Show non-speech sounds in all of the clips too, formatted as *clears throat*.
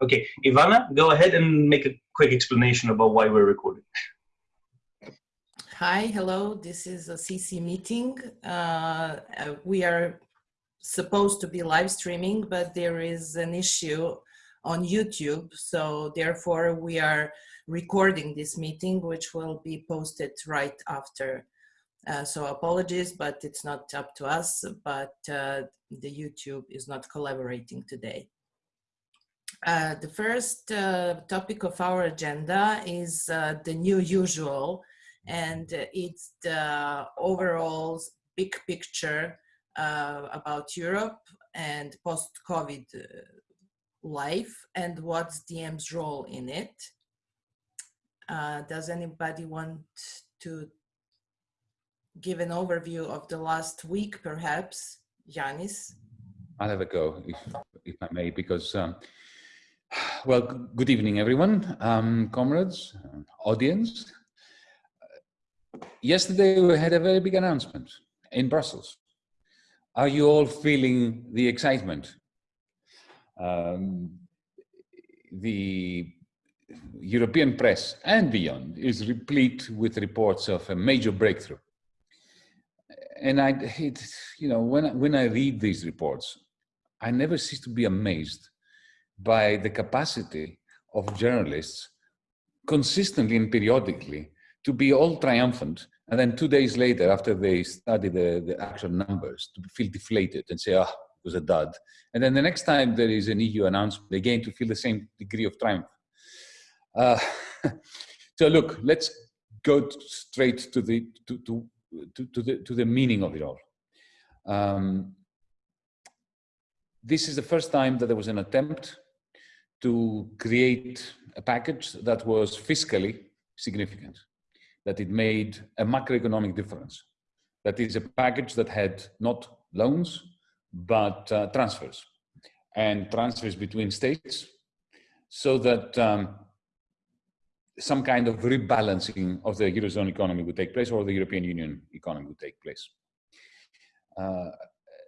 Okay, Ivana, go ahead and make a quick explanation about why we're recording. Hi, hello. This is a CC meeting. Uh, uh, we are supposed to be live streaming, but there is an issue on YouTube. So therefore we are recording this meeting, which will be posted right after. Uh, so apologies, but it's not up to us, but uh, the YouTube is not collaborating today. Uh, the first uh, topic of our agenda is uh, the new usual, and it's the overall big picture uh, about Europe and post-COVID uh, life and what's DiEM's role in it. Does anybody want to give an overview of the last week, perhaps? Yanis? I'll have a go, if, if I may, because um, well, good evening, everyone, um, comrades, audience. Yesterday, we had a very big announcement in Brussels. Are you all feeling the excitement? Um, the European press and beyond is replete with reports of a major breakthrough. And I, it, you know, when, when I read these reports, I never cease to be amazed by the capacity of journalists consistently and periodically to be all triumphant and then two days later after they study the, the actual numbers to feel deflated and say ah it was a dud. And then the next time there is an eu announcement again to feel the same degree of triumph. Uh, *laughs* so look let's go straight to the to, to, to, to the to the meaning of it all. Um, this is the first time that there was an attempt to create a package that was fiscally significant, that it made a macroeconomic difference. That is a package that had not loans, but uh, transfers and transfers between states so that um, some kind of rebalancing of the Eurozone economy would take place or the European Union economy would take place. Uh,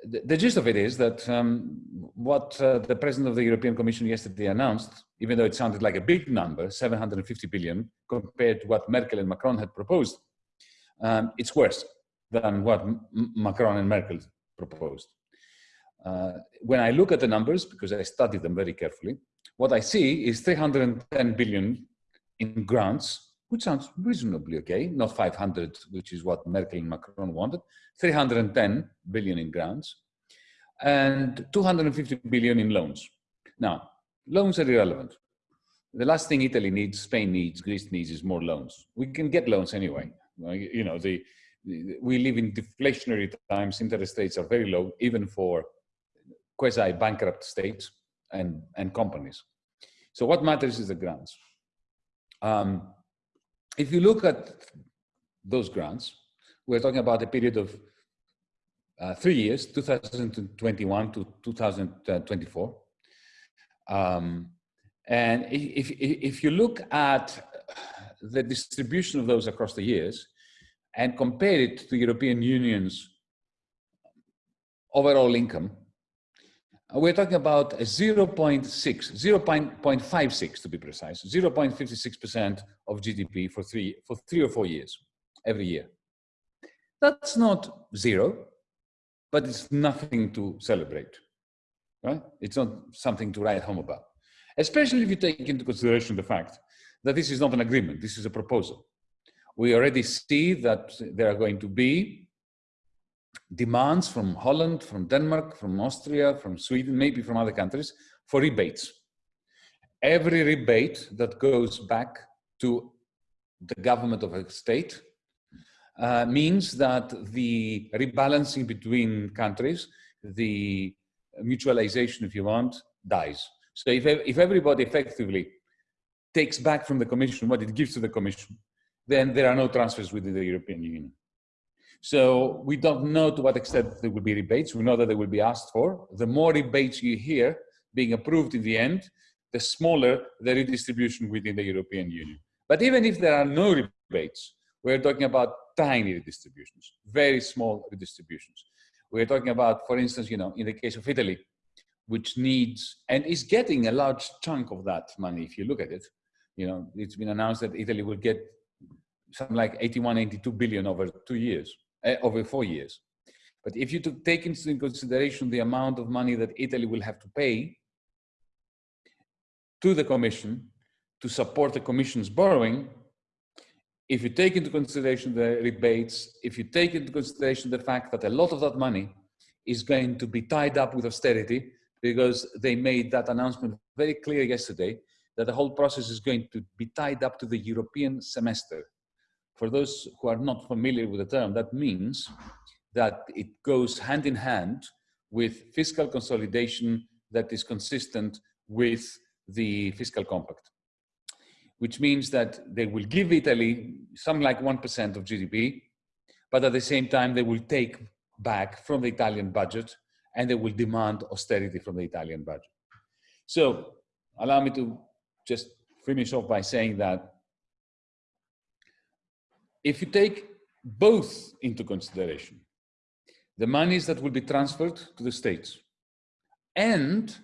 the, gist of it is that um, what uh, the president of the European Commission yesterday announced, even though it sounded like a big number, 750 billion, compared to what Merkel and Macron had proposed, um, it's worse than what M Macron and Merkel proposed. Uh, when I look at the numbers, because I studied them very carefully, what I see is 310 billion in grants which sounds reasonably okay, not 500, which is what Merkel and Macron wanted, 310 billion in grants, and 250 billion in loans. Now, loans are irrelevant. The last thing Italy needs, Spain needs, Greece needs is more loans. We can get loans anyway. You know, the, we live in deflationary times. Interest rates are very low, even for quasi-bankrupt states and, and companies. So what matters is the grants. Um, if you look at those grants, we're talking about a period of uh, three years, 2021 to 2024. Um, and if, if you look at the distribution of those across the years and compare it to European Union's overall income, we're talking about a 0 0.6, 0 0.56 to be precise, 0.56% of GDP for three, for three or four years, every year. That's not zero, but it's nothing to celebrate, right? It's not something to write home about, especially if you take into consideration the fact that this is not an agreement, this is a proposal. We already see that there are going to be demands from Holland, from Denmark, from Austria, from Sweden, maybe from other countries for rebates. Every rebate that goes back to the government of a state uh, means that the rebalancing between countries, the mutualization, if you want, dies. So if, if everybody effectively takes back from the Commission what it gives to the Commission, then there are no transfers within the European Union. So we don't know to what extent there will be rebates. We know that they will be asked for. The more rebates you hear being approved in the end, the smaller the redistribution within the European Union. But even if there are no rebates, we're talking about tiny redistributions, very small redistributions. We're talking about, for instance, you know, in the case of Italy, which needs and is getting a large chunk of that money if you look at it. You know, it's been announced that Italy will get something like 81, 82 billion over two years, uh, over four years. But if you take into consideration the amount of money that Italy will have to pay to the Commission to support the Commission's borrowing, if you take into consideration the rebates, if you take into consideration the fact that a lot of that money is going to be tied up with austerity, because they made that announcement very clear yesterday, that the whole process is going to be tied up to the European semester. For those who are not familiar with the term, that means that it goes hand in hand with fiscal consolidation that is consistent with the fiscal compact, which means that they will give Italy something like 1% of GDP, but at the same time, they will take back from the Italian budget and they will demand austerity from the Italian budget. So allow me to just finish off by saying that if you take both into consideration, the monies that will be transferred to the states and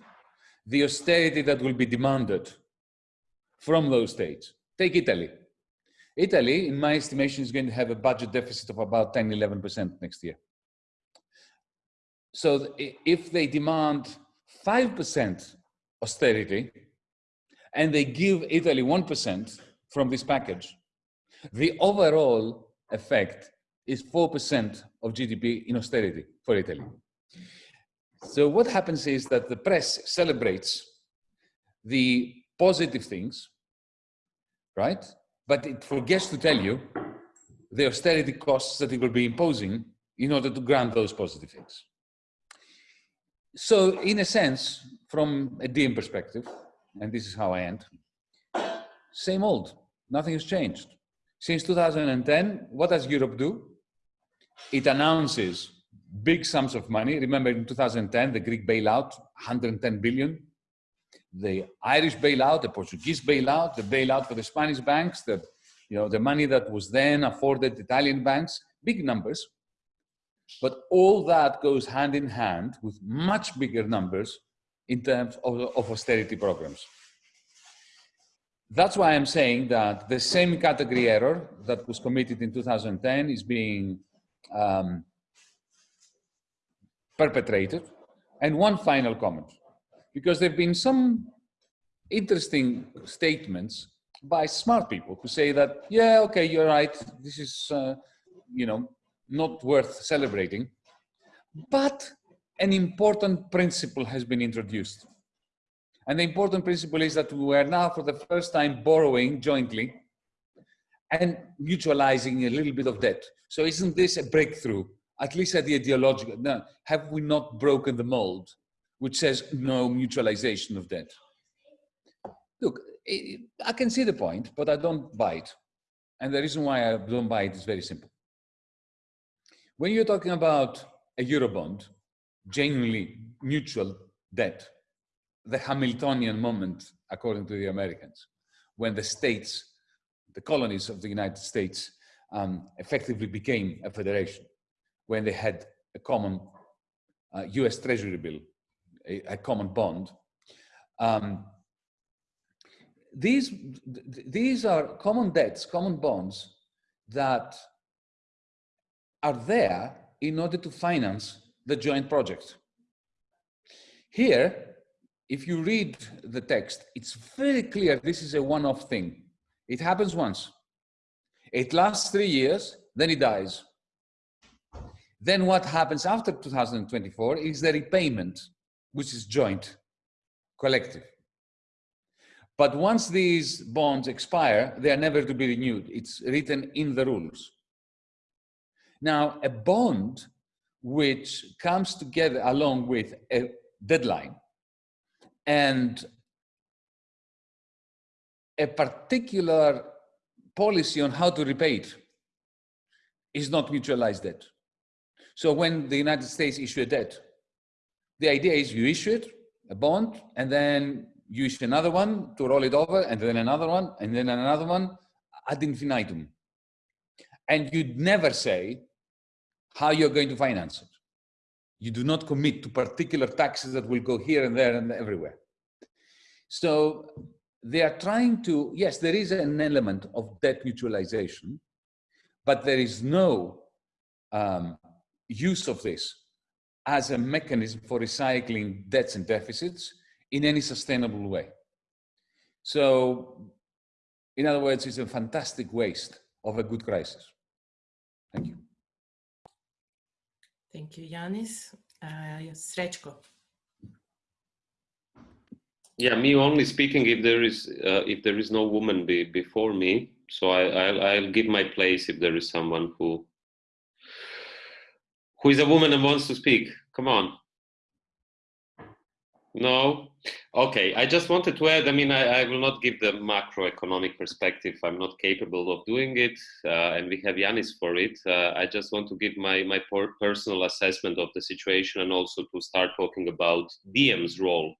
the austerity that will be demanded from those states. Take Italy. Italy, in my estimation, is going to have a budget deficit of about 10, 11% next year. So if they demand 5% austerity and they give Italy 1% from this package, the overall effect is 4% of GDP in austerity for Italy. So what happens is that the press celebrates the positive things, right? But it forgets to tell you the austerity costs that it will be imposing in order to grant those positive things. So in a sense, from a DiEM perspective, and this is how I end, same old, nothing has changed. Since 2010, what does Europe do? It announces big sums of money. Remember in 2010, the Greek bailout, 110 billion. The Irish bailout, the Portuguese bailout, the bailout for the Spanish banks, the, you know, the money that was then afforded Italian banks, big numbers. But all that goes hand in hand with much bigger numbers in terms of, of austerity programs. That's why I'm saying that the same category error that was committed in 2010 is being um, perpetrated. And one final comment, because there have been some interesting statements by smart people who say that, yeah, okay, you're right, this is, uh, you know, not worth celebrating. But an important principle has been introduced. And the important principle is that we are now for the first time borrowing jointly and mutualizing a little bit of debt. So isn't this a breakthrough, at least at the ideological, no, have we not broken the mold, which says no mutualization of debt? Look, I can see the point, but I don't buy it. And the reason why I don't buy it is very simple. When you're talking about a Eurobond, genuinely mutual debt, the Hamiltonian moment, according to the Americans, when the states the colonies of the United States um, effectively became a federation when they had a common uh, US Treasury bill, a, a common bond. Um, these, these are common debts, common bonds that are there in order to finance the joint project. Here, if you read the text, it's very clear this is a one-off thing. It happens once. It lasts three years, then it dies. Then what happens after 2024 is the repayment, which is joint, collective. But once these bonds expire, they are never to be renewed. It's written in the rules. Now, a bond which comes together along with a deadline and a particular policy on how to repay it is not mutualized debt. So when the United States issue a debt, the idea is you issue it, a bond, and then you issue another one to roll it over, and then another one, and then another one ad infinitum. And you'd never say how you're going to finance it. You do not commit to particular taxes that will go here and there and everywhere. So they are trying to, yes, there is an element of debt mutualization, but there is no um, use of this as a mechanism for recycling debts and deficits in any sustainable way. So, in other words, it's a fantastic waste of a good crisis. Thank you. Thank you, Yanis. Uh, Srečko. Yeah, me only speaking if there is uh, if there is no woman be, before me. So I, I'll, I'll give my place if there is someone who who is a woman and wants to speak. Come on. No? Okay, I just wanted to add, I mean, I, I will not give the macroeconomic perspective. I'm not capable of doing it, uh, and we have Yanis for it. Uh, I just want to give my, my personal assessment of the situation and also to start talking about Diem's role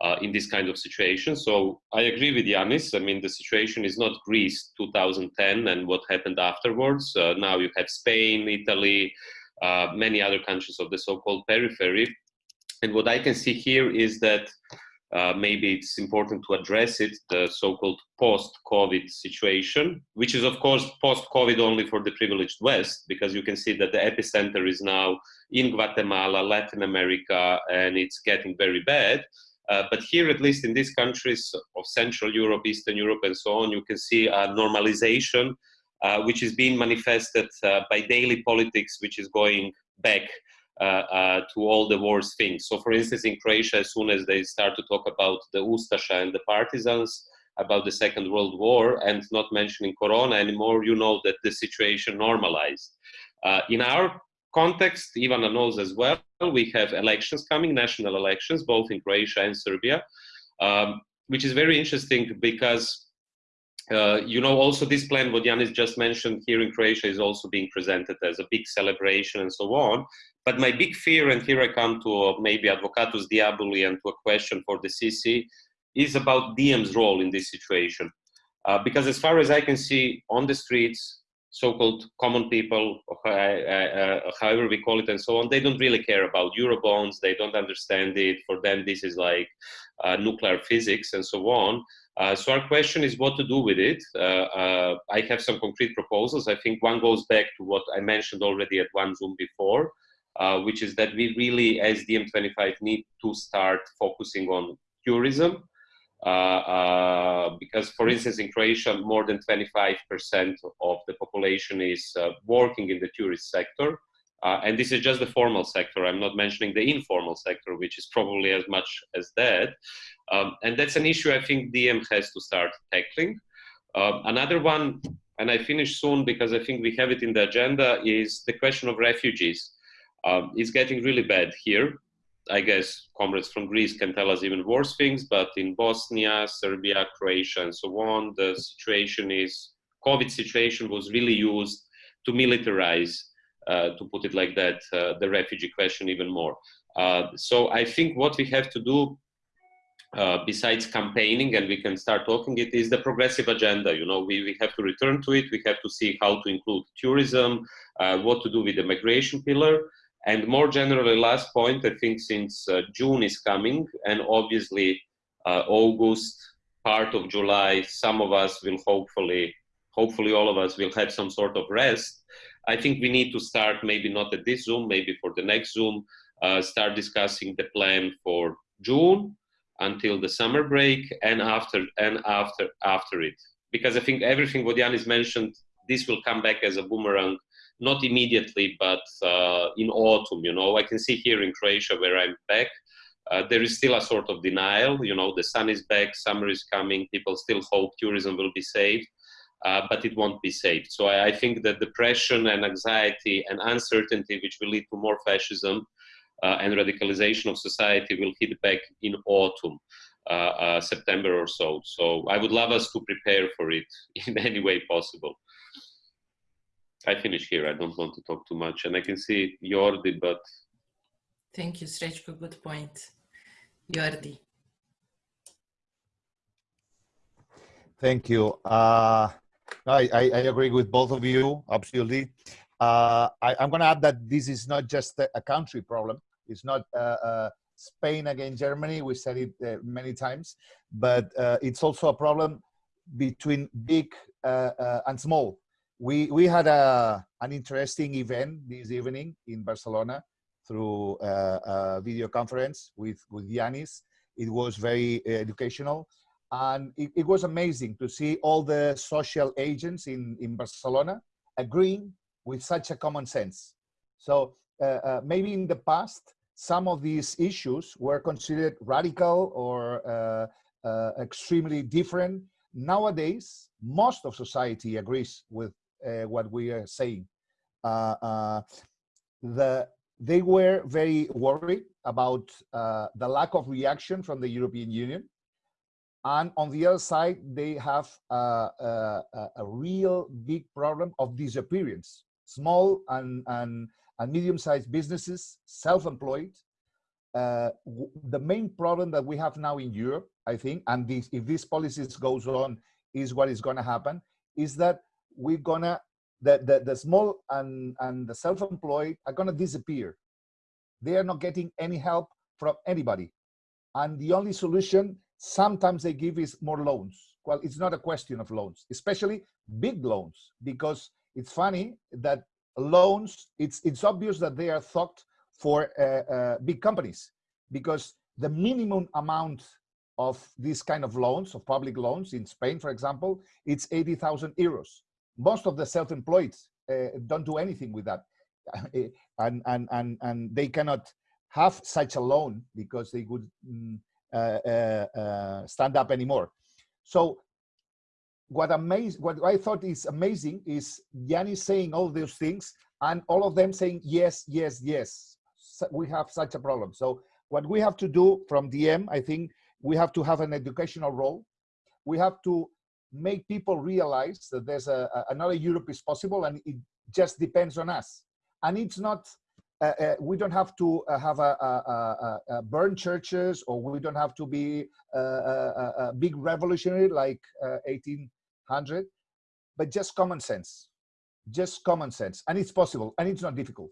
uh, in this kind of situation. So I agree with Yanis. I mean, the situation is not Greece 2010 and what happened afterwards. Uh, now you have Spain, Italy, uh, many other countries of the so-called periphery and what I can see here is that uh, maybe it's important to address it, the so-called post-COVID situation, which is of course post-COVID only for the privileged West, because you can see that the epicenter is now in Guatemala, Latin America, and it's getting very bad. Uh, but here, at least in these countries of Central Europe, Eastern Europe, and so on, you can see a normalization, uh, which is being manifested uh, by daily politics, which is going back to all the worst things. So, for instance, in Croatia, as soon as they start to talk about the Ustasha and the partisans, about the Second World War, and not mentioning Corona anymore, you know that the situation normalized. Uh, in our context, Ivana knows as well, we have elections coming, national elections, both in Croatia and Serbia, um, which is very interesting because uh, you know, also this plan, what Yanis just mentioned here in Croatia is also being presented as a big celebration and so on. But my big fear, and here I come to uh, maybe Advocatus Diaboli and to a question for the CC, is about Diem's role in this situation. Uh, because as far as I can see on the streets, so-called common people, uh, uh, however we call it and so on, they don't really care about Eurobonds, they don't understand it. For them, this is like nuclear physics and so on. Uh, so our question is what to do with it. Uh, I have some concrete proposals. I think one goes back to what I mentioned already at one Zoom before, uh, which is that we really, as DiEM25, need to start focusing on tourism. Uh, uh, because, for instance, in Croatia, more than 25% of the population is uh, working in the tourist sector. Uh, and this is just the formal sector. I'm not mentioning the informal sector, which is probably as much as that. Um, and that's an issue I think Diem has to start tackling. Uh, another one, and I finish soon because I think we have it in the agenda, is the question of refugees. Um, it's getting really bad here. I guess comrades from Greece can tell us even worse things, but in Bosnia, Serbia, Croatia, and so on, the situation is, COVID situation was really used to militarize, uh, to put it like that, uh, the refugee question even more. Uh, so I think what we have to do uh, besides campaigning and we can start talking it is the progressive agenda you know we, we have to return to it we have to see how to include tourism uh, what to do with the migration pillar and more generally, last point, I think since uh, June is coming, and obviously uh, August, part of July, some of us will hopefully, hopefully all of us will have some sort of rest. I think we need to start, maybe not at this Zoom, maybe for the next Zoom, uh, start discussing the plan for June until the summer break and after and after after it. Because I think everything what mentioned, this will come back as a boomerang not immediately, but uh, in autumn. You know, I can see here in Croatia where I'm back. Uh, there is still a sort of denial. You know, the sun is back, summer is coming. People still hope tourism will be saved, uh, but it won't be saved. So I, I, think that depression and anxiety and uncertainty, which will lead to more fascism and radicalization of society, will hit back in autumn. Uh, uh, September or so. So I would love us to prepare for it *laughs* in any way possible. I finish here. I don't want to talk too much. And I can see Jordi, but... Thank you, Srečko. Good point. Jordi. Thank you. Uh, I, I, I, agree with both of you, absolutely. Uh, I, am going to add that this is not just a country problem. It's not uh, uh, Spain against Germany. We said it uh, many times, but uh, it's also a problem between big uh, uh, and small. We we had a an interesting event this evening in Barcelona through a video conference with with Yanis. It was very educational, and it, it was amazing to see all the social agents in in Barcelona agreeing with such a common sense. So maybe in the past, some of these issues were considered radical or uh, uh, extremely different. Nowadays, most of society agrees with uh, what we are saying. The, they were very worried about uh, the lack of reaction from the European Union. And on the other side, they have uh, a, a real big problem of disappearance. Small and, and, and medium-sized businesses, self-employed. Uh, the main problem that we have now in Europe, I think, and this, if this policies goes on, is what is going to happen, is that we're gonna the, the, the small and, and the self-employed are gonna disappear. They are not getting any help from anybody. And the only solution sometimes they give is more loans. Well, it's not a question of loans, especially big loans, because it's funny that loans, it's, it's obvious that they are thought for uh, uh, big companies because the minimum amount of these kind of loans, of public loans in Spain, for example, it's 80,000 euros. Most of the self-employed uh, don't do anything with that. *laughs* and, and, and, and they cannot have such a loan because they would mm, uh, uh, stand up anymore. So what amazed what I thought is amazing is Yanni saying all those things and all of them saying yes, yes, yes. We have such a problem. So what we have to do from DiEM, I think we have to have an educational role. We have to make people realize that there's a, a another Europe is possible, and it just depends on us. And it's not. Uh, uh, we don't have to uh, have a, a, a, burn churches, or we don't have to be uh, uh, uh, a, big revolutionary like 18 100 but just common sense just common sense and it's possible and it's not difficult.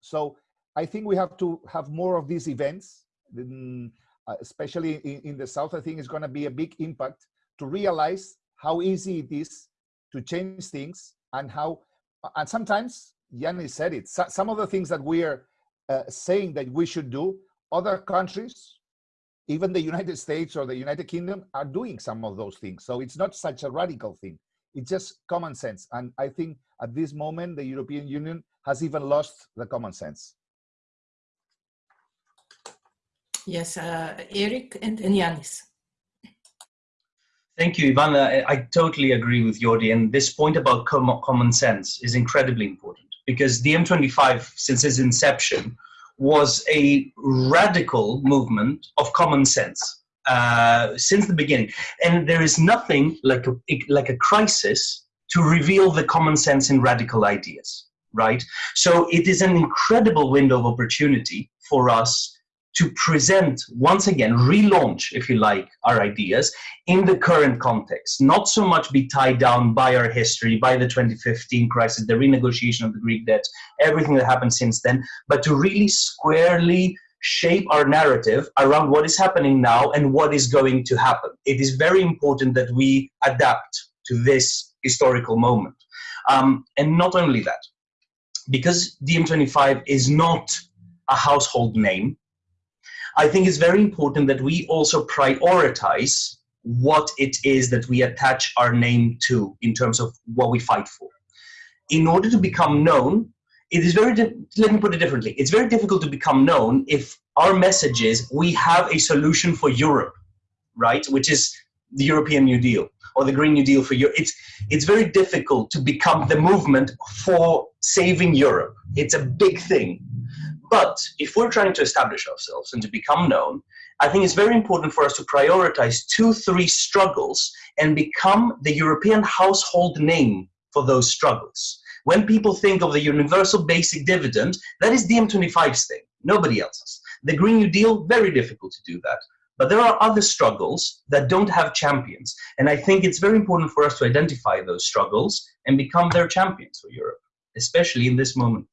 So i think we have to have more of these events uh, especially in, the south i think it's going to be a big impact to realize how easy it is to change things and how and sometimes yanni said it some of the things that we're uh, saying that we should do other countries even the United States or the United Kingdom are doing some of those things. So it's not such a radical thing. It's just common sense. And I think at this moment, the European Union has even lost the common sense. Yes, uh, Eric and, and Yanis. Thank you, Ivana. I, I totally agree with Jordi. And this point about com common sense is incredibly important because DiEM25, since its inception, was a radical movement of common sense uh, since the beginning. And there is nothing like a, like a crisis to reveal the common sense in radical ideas, right? So it is an incredible window of opportunity for us to present, once again, relaunch, if you like, our ideas in the current context, not so much be tied down by our history, by the 2015 crisis, the renegotiation of the Greek debt, everything that happened since then, but to really squarely shape our narrative around what is happening now and what is going to happen. It is very important that we adapt to this historical moment. Um, and not only that, because DiEM25 is not a household name, I think it's very important that we also prioritize what it is that we attach our name to in terms of what we fight for. In order to become known, it is very, let me put it differently, it's very difficult to become known if our message is we have a solution for Europe, right, which is the European New Deal or the Green New Deal for Europe. It's, it's very difficult to become the movement for saving Europe. It's a big thing. But if we're trying to establish ourselves and to become known, I think it's very important for us to prioritize two, three struggles and become the European household name for those struggles. When people think of the universal basic dividend, that is DiEM25's thing, nobody else's. The Green New Deal, very difficult to do that. But there are other struggles that don't have champions. And I think it's very important for us to identify those struggles and become their champions for Europe, especially in this moment.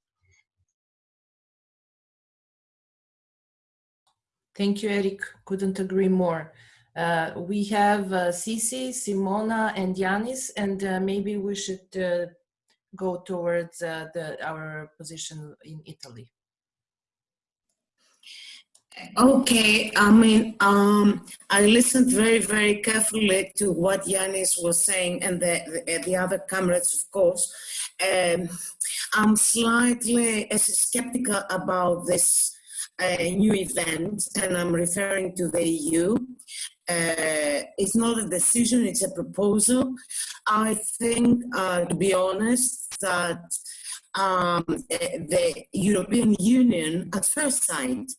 Thank you, Eric. Couldn't agree more. Uh, we have uh, Cici, Simona, and Yanis, and uh, maybe we should uh, go towards uh, the, our position in Italy. Okay, I mean, um, I listened very, very carefully to what Yanis was saying and the, the, the other comrades, of course. Um, I'm slightly skeptical about this uh, new event, and I'm referring to the EU. Uh, it's not a decision, it's a proposal. I think, uh, to be honest, that um, the European Union, at first sight,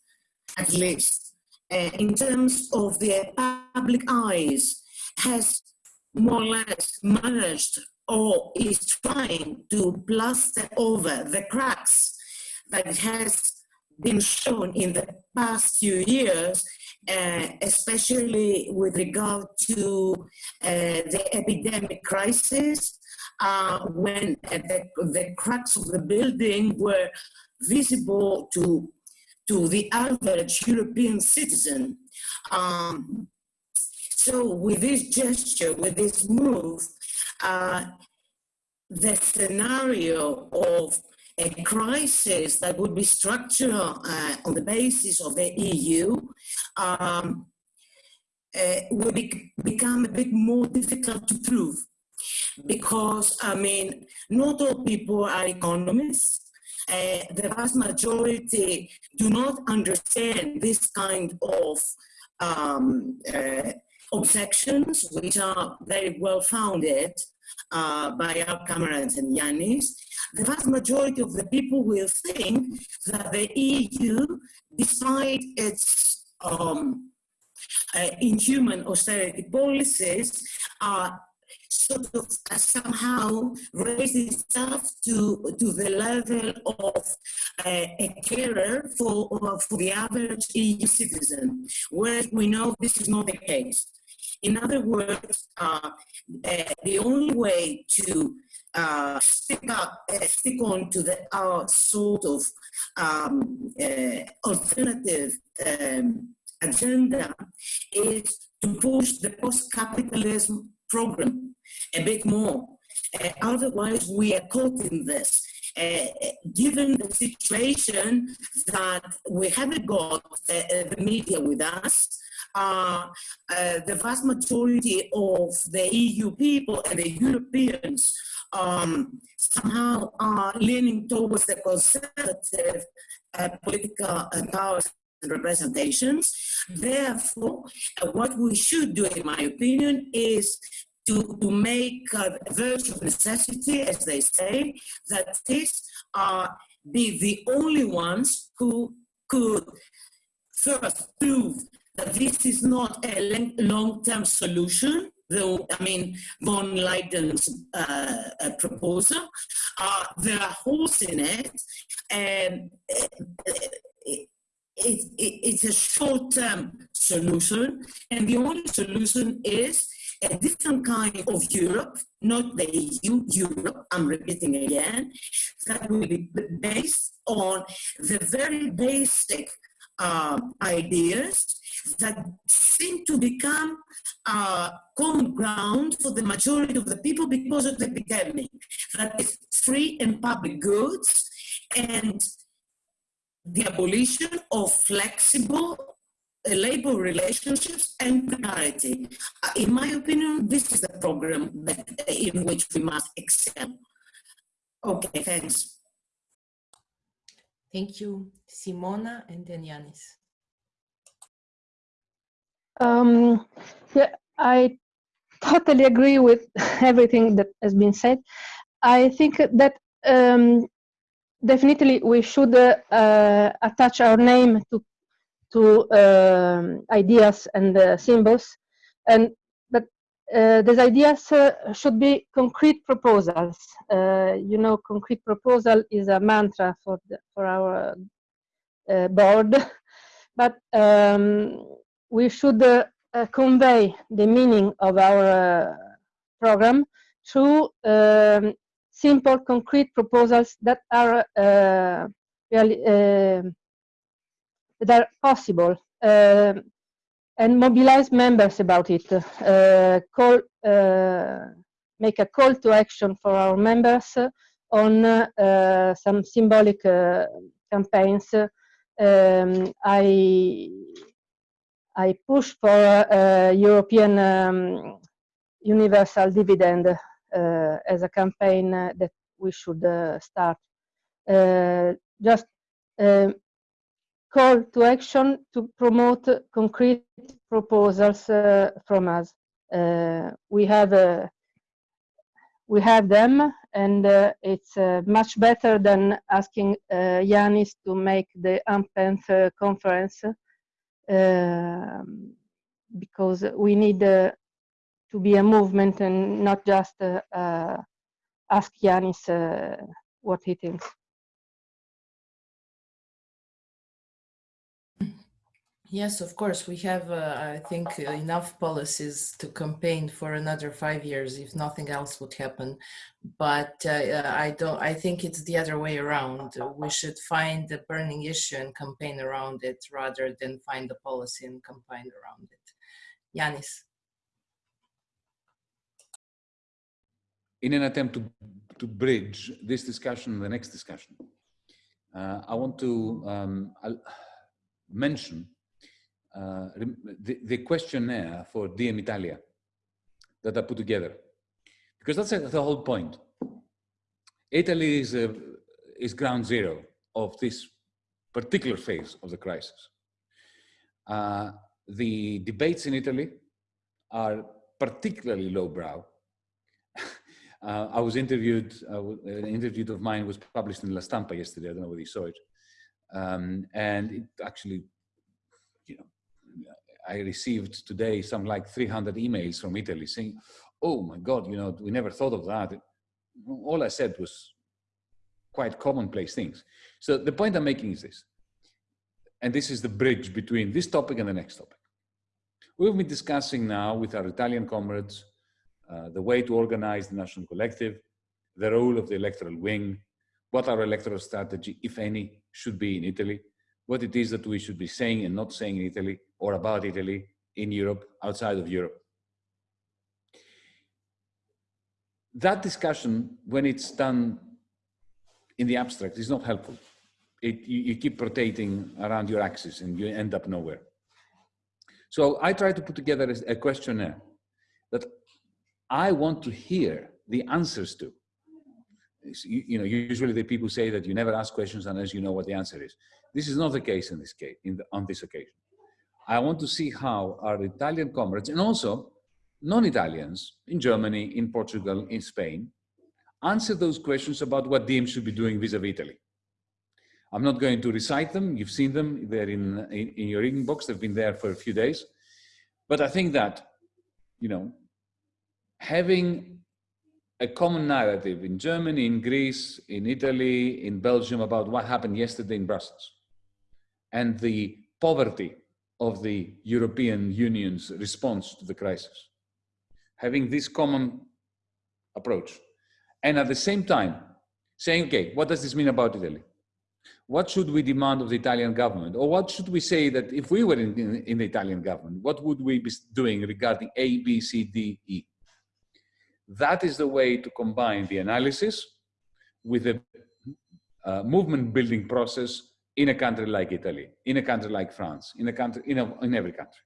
at least, uh, in terms of the public eyes, has more or less managed or is trying to plaster over the cracks that has been shown in the past few years, uh, especially with regard to uh, the epidemic crisis, uh, when the, the cracks of the building were visible to to the average European citizen. Um, so with this gesture, with this move, uh, the scenario of a crisis that would be structural uh, on the basis of the EU um, uh, will be, become a bit more difficult to prove. Because, I mean, not all people are economists. Uh, the vast majority do not understand this kind of um, uh, objections, which are very well founded uh, by our comrades and Yanis. The vast majority of the people will think that the EU, despite its um, uh, inhuman austerity policies, are sort of uh, somehow raise itself to, to the level of uh, a carer for, for the average EU citizen, whereas we know this is not the case. In other words, uh, uh, the only way to uh, stick up, uh, stick on to the our sort of um, uh, alternative um, agenda is to push the post-capitalism program a bit more. Uh, otherwise, we are caught in this. Uh, given the situation that we haven't got uh, the media with us, uh, uh, the vast majority of the EU people and the Europeans um, somehow are leaning towards the conservative uh, political powers and representations. Therefore, what we should do, in my opinion, is to, to make virtue of necessity, as they say, that this uh, be the only ones who could first prove that this is not a long-term solution, though, I mean, von Leyen's uh, uh, proposal. Uh, there are holes in it, and it, it, it, it's a short-term solution, and the only solution is a different kind of Europe, not the EU, Europe, I'm repeating again, that will be based on the very basic uh, ideas that seem to become uh, common ground for the majority of the people because of the epidemic. That is free and public goods and the abolition of flexible labor relationships and precarity. Uh, in my opinion, this is the program in which we must excel. Okay, thanks. Thank you, Simona and then Yanis. Um, yeah, I totally agree with *laughs* everything that has been said. I think that um, definitely we should uh, uh, attach our name to to um, ideas and uh, symbols, and uh, these ideas uh, should be concrete proposals. you know, concrete proposal is a mantra for the, for our board, *laughs* but um, we should convey the meaning of our program through um, simple, concrete proposals that are uh, really uh, that are possible uh, and mobilize members about it. Uh, call, uh, make a call to action for our members on uh, some symbolic uh, campaigns. Um, I I push for a European um, universal dividend uh, as a campaign that we should start. just call to action to promote concrete proposals uh, from us. Uh, we have uh, we have them, and uh, it's uh, much better than asking uh, Yanis to make the AMPENF conference um, because we need to be a movement and not just ask Yanis what he thinks. Yes, of course. We have, uh, I think, enough policies to campaign for another five years if nothing else would happen. But uh, I don't. I think it's the other way around. We should find the burning issue and campaign around it rather than find the policy and campaign around it. Yanis. In an attempt to to bridge this discussion and the next discussion, uh, I want to um, mention uh, the, the, questionnaire for Diem Italia that I put together. Because that's the whole point. Italy is, a, is ground zero of this particular phase of the crisis. Uh, the debates in Italy are particularly lowbrow. *laughs* uh, I was interviewed, uh, an interview of mine was published in La Stampa yesterday, I don't know whether you saw it. Um, and it actually, you know, I received today some like 300 emails from Italy saying, oh my God, you know, we never thought of that. All I said was quite commonplace things. So the point I'm making is this, and this is the bridge between this topic and the next topic. We've been discussing now with our Italian comrades uh, the way to organize the national collective, the role of the electoral wing, what our electoral strategy, if any, should be in Italy, what it is that we should be saying and not saying in Italy or about Italy in Europe, outside of Europe. That discussion, when it's done in the abstract, is not helpful. It, you, you keep rotating around your axis and you end up nowhere. So I try to put together a questionnaire that I want to hear the answers to. You, you, know, usually the people say that you never ask questions unless you know what the answer is. This is not the case in this case, in the, on this occasion. I want to see how our Italian comrades and also non-Italians in Germany, in Portugal, in Spain, answer those questions about what Diem should be doing vis-a-vis -vis Italy. I'm not going to recite them. You've seen them. They're in, in, in your reading box. They've been there for a few days. But I think that, you know, having a common narrative in Germany, in Greece, in Italy, in Belgium about what happened yesterday in Brussels and the poverty of the European Union's response to the crisis. Having this common approach. And at the same time, saying, okay, what does this mean about Italy? What should we demand of the Italian government? Or what should we say that if we were in, in, in the Italian government, what would we be doing regarding A, B, C, D, E? That is the way to combine the analysis with the uh, movement building process in a country like Italy, in a country like France, in a country, in, a, in every country.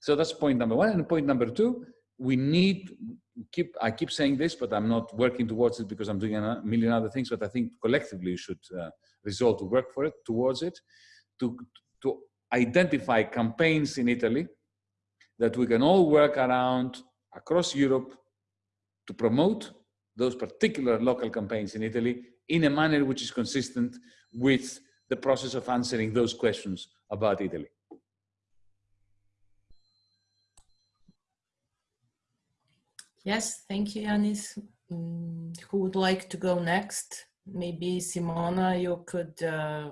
So that's point number one. And point number two, we need keep I keep saying this, but I'm not working towards it because I'm doing a million other things. But I think collectively we should uh, resolve to work for it towards it, to to identify campaigns in Italy that we can all work around across Europe to promote those particular local campaigns in Italy in a manner which is consistent with the process of answering those questions about Italy. Yes, thank you, Yanis. Mm, who would like to go next? Maybe Simona, you could uh,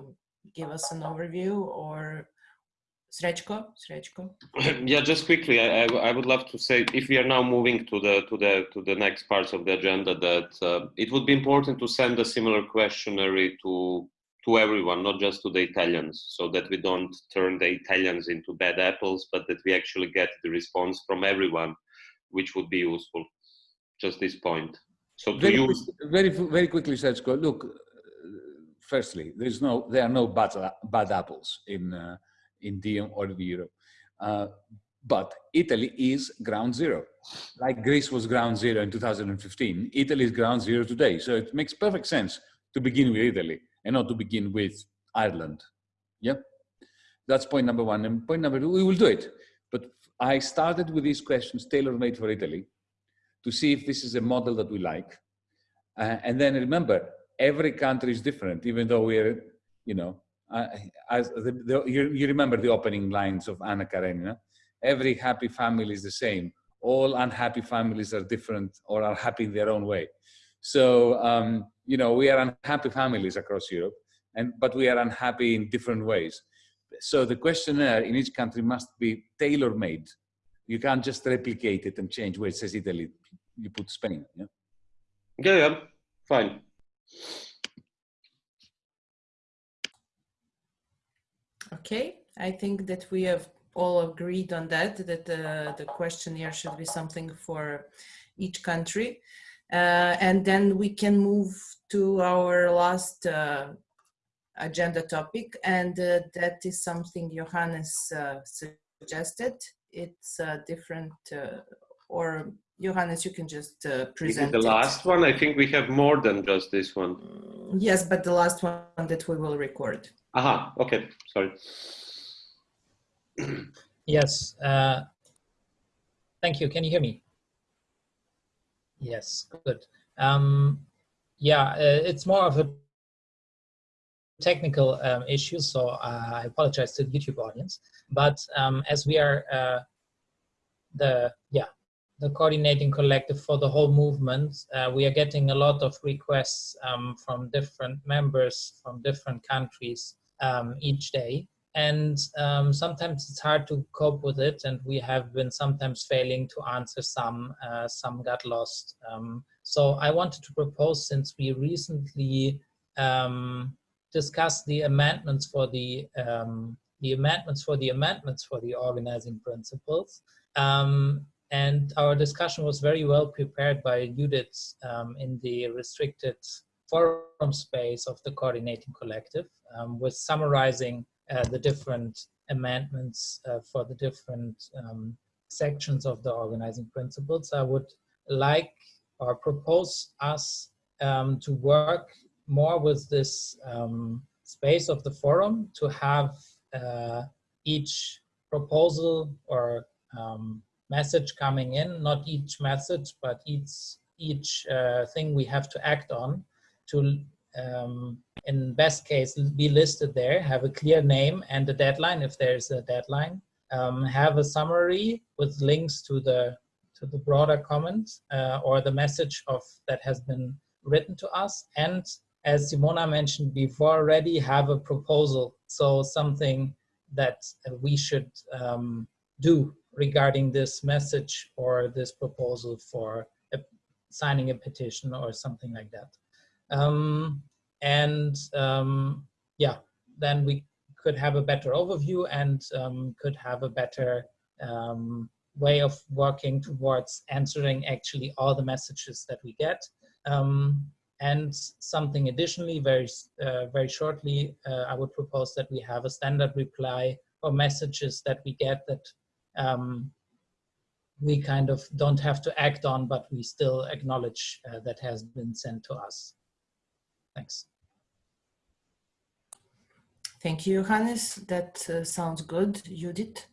give us an overview or Srečko? Srečko? *clears throat* Yeah, just quickly, I, I, I, would love to say if we are now moving to the to the to the next parts of the agenda, that uh, it would be important to send a similar questionnaire to to everyone, not just to the Italians, so that we don't turn the Italians into bad apples, but that we actually get the response from everyone, which would be useful. Just this point. So to Very, you, quick- very, very quickly, Sergio, look, uh, firstly, there's no, there are no bad, bad apples in, uh, in DiEM or in Europe. Uh, but Italy is ground zero. Like Greece was ground zero in 2015, Italy is ground zero today. So it makes perfect sense to begin with Italy and not to begin with Ireland. Yeah, That's point number one. And point number two, we will do it. But I started with these questions tailor-made for Italy to see if this is a model that we like. Uh, and then remember, every country is different, even though we're, you know, uh, as the, the, you, you remember the opening lines of Anna Karenina. Every happy family is the same. All unhappy families are different or are happy in their own way. So, um, you know, we are unhappy families across Europe, and but we are unhappy in different ways. So the questionnaire in each country must be tailor-made. You can't just replicate it and change where it says Italy, you put Spain. Yeah? yeah, yeah, fine. Okay, I think that we have all agreed on that, that uh, the questionnaire should be something for each country. Uh, and then we can move to our last uh, agenda topic, and uh, that is something Johannes uh, suggested. It's a different, uh, or Johannes, you can just uh, present the it. last one? I think we have more than just this one. Yes, but the last one that we will record. Aha, okay, sorry. Yes. Uh, thank you. Can you hear me? Yes, good. Um, yeah, uh, it's more of a technical um, issue, so uh, I apologize to the YouTube audience. But um, as we are uh, the yeah the coordinating collective for the whole movement, uh, we are getting a lot of requests um, from different members from different countries um, each day. And um, sometimes it's hard to cope with it. And we have been sometimes failing to answer some uh, some got lost. Um, so i wanted to propose since we recently um, discussed the amendments for the um, the amendments for the amendments for the organizing principles um, and our discussion was very well prepared by Judith um, in the restricted forum space of the coordinating collective um, with summarizing uh, the different amendments uh, for the different um, sections of the organizing principles. I would like or propose us um, to work more with this um, space of the forum to have uh, each proposal or um, message coming in, not each message, but each, each uh, thing we have to act on to um, in best case be listed there have a clear name and a deadline if there's a deadline. Um, have a summary with links to the to the broader comments uh, or the message of that has been written to us. And as Simona mentioned before already have a proposal. So something that we should um, do regarding this message or this proposal for a, signing a petition or something like that um, and um, yeah, then we could have a better overview and um, could have a better um, way of working towards answering actually all the messages that we get. Um, and something additionally, very, uh, very shortly, uh, I would propose that we have a standard reply for messages that we get that um, we kind of don't have to act on, but we still acknowledge uh, that has been sent to us. Thanks. Thank you, Johannes. That uh, sounds good. Judith?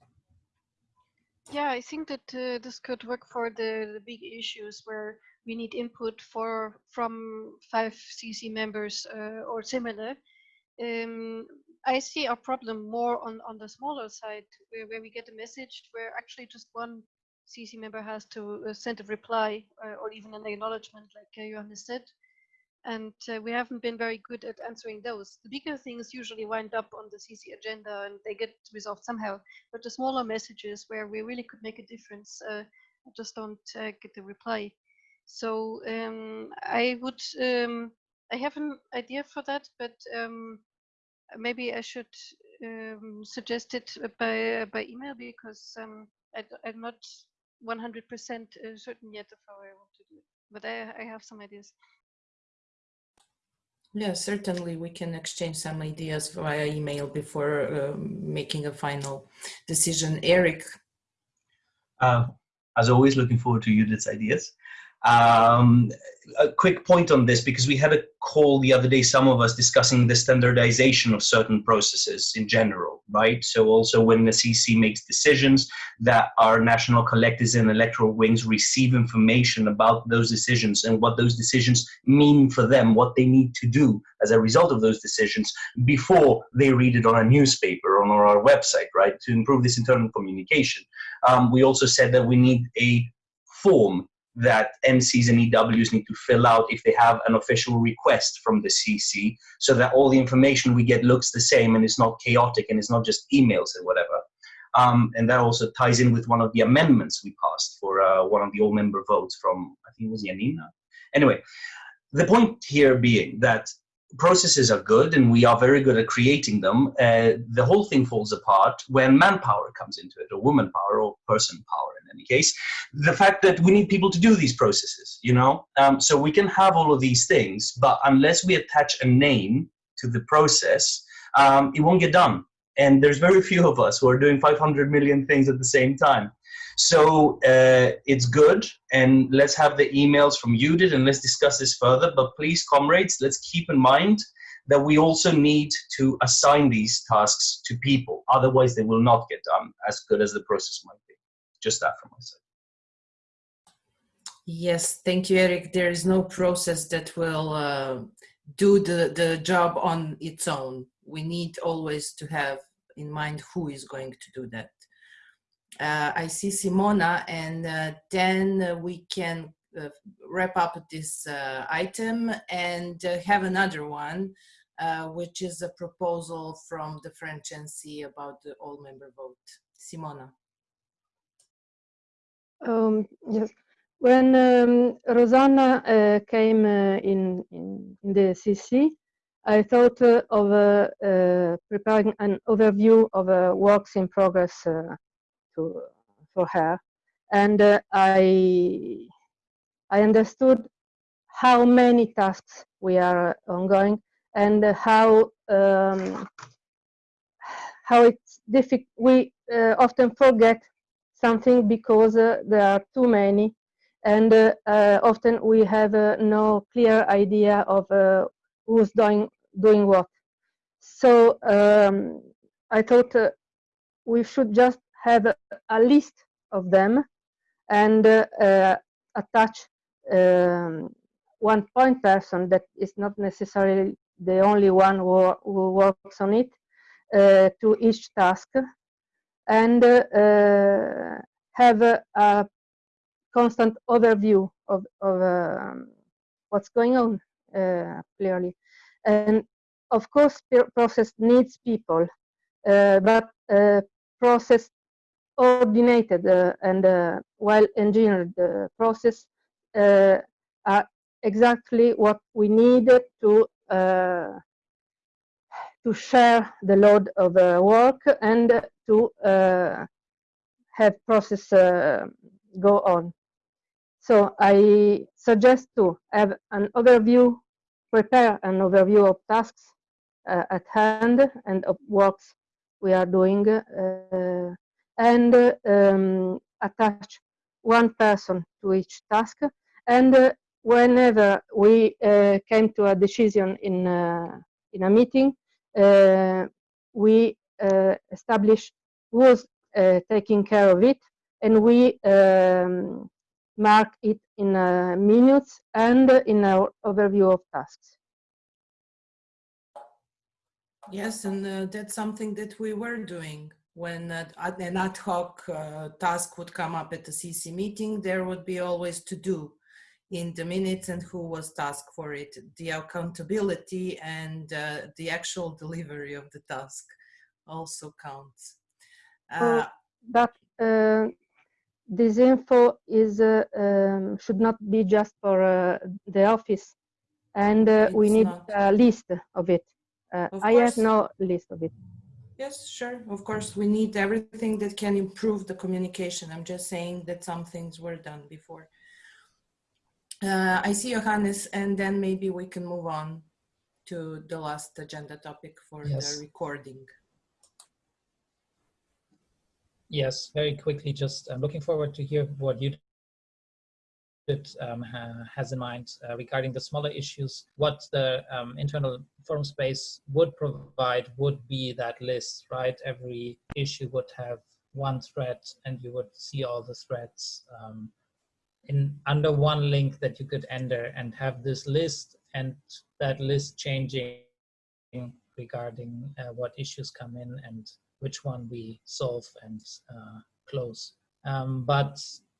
Yeah, I think that uh, this could work for the, the big issues where we need input for from five CC members uh, or similar. Um, I see a problem more on, on the smaller side where, where we get a message where actually just one CC member has to uh, send a reply uh, or even an acknowledgement like uh, Johannes said and uh, we haven't been very good at answering those. The bigger things usually wind up on the CC agenda and they get resolved somehow, but the smaller messages where we really could make a difference uh, just don't uh, get the reply. So um, I would, um, I have an idea for that, but um, maybe I should um, suggest it by by email because um, I, am not 100% uh, certain yet of how I want to do it, but I, I have some ideas. Yeah, certainly we can exchange some ideas via email before um, making a final decision. Eric. Uh, as always, looking forward to Judith's ideas. Um, a quick point on this because we had a call the other day, some of us discussing the standardization of certain processes in general, right? So also when the CC makes decisions that our national collectors and electoral wings receive information about those decisions and what those decisions mean for them, what they need to do as a result of those decisions before they read it on a newspaper or on our website, right? To improve this internal communication. Um, we also said that we need a form that NCs and EWs need to fill out if they have an official request from the CC so that all the information we get looks the same and it's not chaotic and it's not just emails and whatever. Um, and that also ties in with one of the amendments we passed for uh, one of the all member votes from, I think it was Janina. Anyway, the point here being that processes are good and we are very good at creating them. Uh, the whole thing falls apart when manpower comes into it, or woman power, or person power in any case. The fact that we need people to do these processes, you know? Um, so we can have all of these things, but unless we attach a name to the process, um, it won't get done. And there's very few of us who are doing 500 million things at the same time. So uh, it's good, and let's have the emails from Judith and let's discuss this further. But please, comrades, let's keep in mind that we also need to assign these tasks to people. Otherwise, they will not get done as good as the process might be. Just that from my side. Yes, thank you, Eric. There is no process that will uh, do the, the job on its own. We need always to have in mind who is going to do that uh, I see Simona and uh, then we can uh, wrap up this uh, item and uh, have another one, uh, which is a proposal from the French NC about the all-member vote. Simona. Um, yes. When um, Rosanna came in, in, in, the CC, I thought of preparing an overview of works in progress to for her, and uh, I I understood how many tasks we are ongoing and how um, how it's difficult. We uh, often forget something because uh, there are too many, and uh, uh, often we have uh, no clear idea of who's doing doing what. So um, I thought we should just have a, a list of them and uh, attach um, one point person that is not necessarily the only one who, who works on it uh, to each task and uh, have a, a, constant overview of, of um, what's going on uh, clearly. And of course process needs people uh, but uh, process coordinated uh, and uh, well-engineered uh, process are exactly what we need to to share the load of work and to have process go on. So I suggest to have an overview, prepare an overview of tasks uh, at hand and of works we are doing uh, and um, attach one person to each task. And uh, whenever we uh, came to a decision in, uh, in a meeting, uh, we uh, establish who's uh, taking care of it, and we um, mark it in minutes and in our overview of tasks. Yes, and that's something that we were doing when an ad hoc uh, task would come up at the CC meeting, there would be always to do in the minutes and who was tasked for it, the accountability and uh, the actual delivery of the task also counts. Uh, but uh, this info is uh, um, should not be just for uh, the office, and we need not. a list of it Uh, Of I have no list of it. Yes, sure. Of course, we need everything that can improve the communication. I'm just saying that some things were done before. Uh, I see Johannes, and then maybe we can move on to the last agenda topic for Yes. the recording. Yes, very quickly, just I'm looking forward to hear what you um, ha- has in mind uh, regarding the smaller issues. What the um, internal forum space would provide would be that list, right? Every issue would have one thread and you would see all the threads um, in under one link that you could enter and have this list and that list changing regarding uh, what issues come in and which one we solve and uh, close. Um, but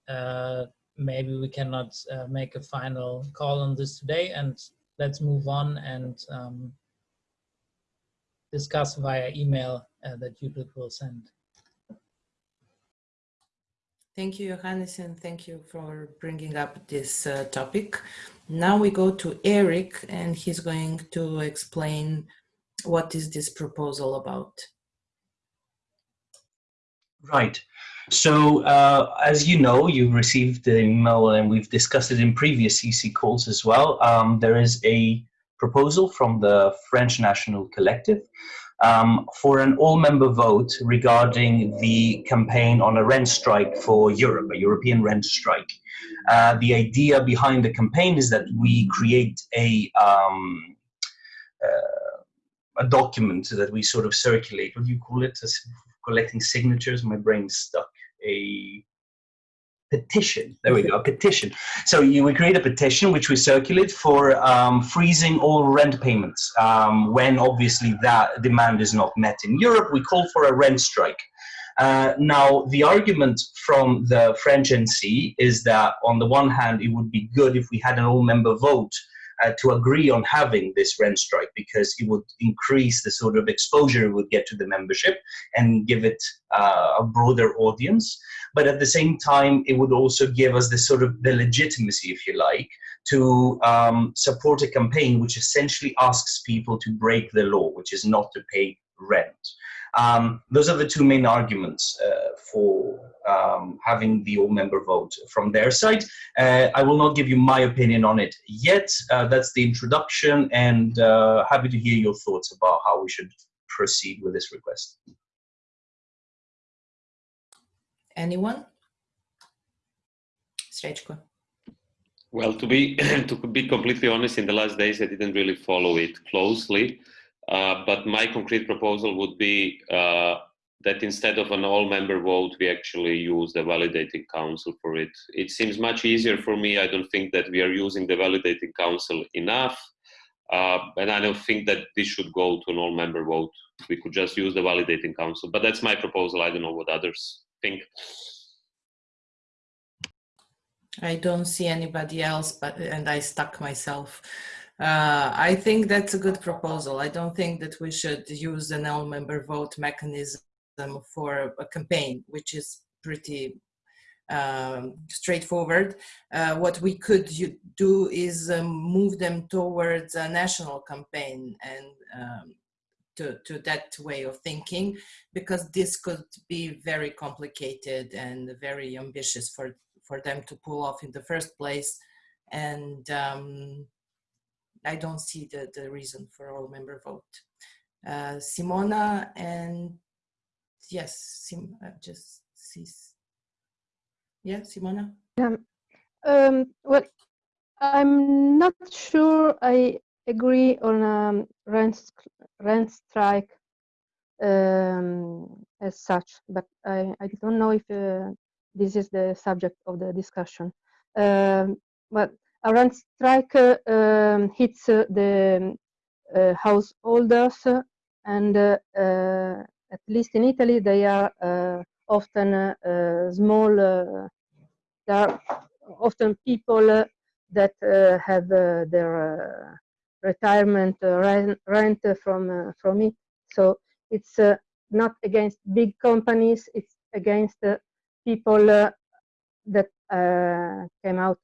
uh, maybe we cannot uh, make a final call on this today and let's move on and um, discuss via email uh, that Judith will send. Thank you, Johannes, and thank you for bringing up this uh, topic. Now we go to Eric, and he's going to explain what is this proposal about. Right. So, uh, as you know, you received the email and we've discussed it in previous CC calls as well. Um, there is a proposal from the French National Collective um, for an all-member vote regarding the campaign on a rent strike for Europe, a European rent strike. Uh, the idea behind the campaign is that we create a um, uh, a document that we sort of circulate. What do you call it? Collecting signatures. My brain stuck. A petition. There we go. A petition. So you, we create a petition which we circulate for um, freezing all rent payments. Um, when obviously that demand is not met in Europe, we call for a rent strike. Uh, now, the argument from the French NC is that on the one hand, it would be good if we had an all-member vote uh, to agree on having this rent strike because it would increase the sort of exposure it would get to the membership and give it uh, a broader audience. But at the same time, it would also give us the sort of the legitimacy, if you like, to um, support a campaign which essentially asks people to break the law, which is not to pay rent. Um, those are the two main arguments uh, for um, having the all-member vote from their side. Uh, I will not give you my opinion on it yet. Uh, that's the introduction, and uh, happy to hear your thoughts about how we should proceed with this request. Anyone? Srećko. Well, to be *clears throat* to be completely honest, in the last days I didn't really follow it closely. Uh, but my concrete proposal would be uh, that instead of an all-member vote, we actually use the validating council for it. It seems much easier for me. I don't think that we are using the validating council enough. Uh, and I don't think that this should go to an all-member vote. We could just use the validating council. But that's my proposal. I don't know what others think. I don't see anybody else, but and I stuck myself. Uh, I think that's a good proposal. I don't think that we should use an all-member vote mechanism for a campaign, which is pretty um, straightforward. Uh, what we could do is um, move them towards a national campaign and um, to, to that way of thinking, because this could be very complicated and very ambitious for, for them to pull off in the first place. And um, I don't see the, the reason for all member vote. Uh, Simona and yes, Sim, uh, just see. Yeah, Simona. Yeah. Um, well, I'm not sure I agree on um, rent rent strike um, as such, but I, I don't know if uh, this is the subject of the discussion. Um, but a rent strike uh, um, hits uh, the uh, householders and uh, at least in Italy they are uh, often uh, small uh, there are often people that uh, have their retirement rent, from from it. So it's not against big companies it's against people that came out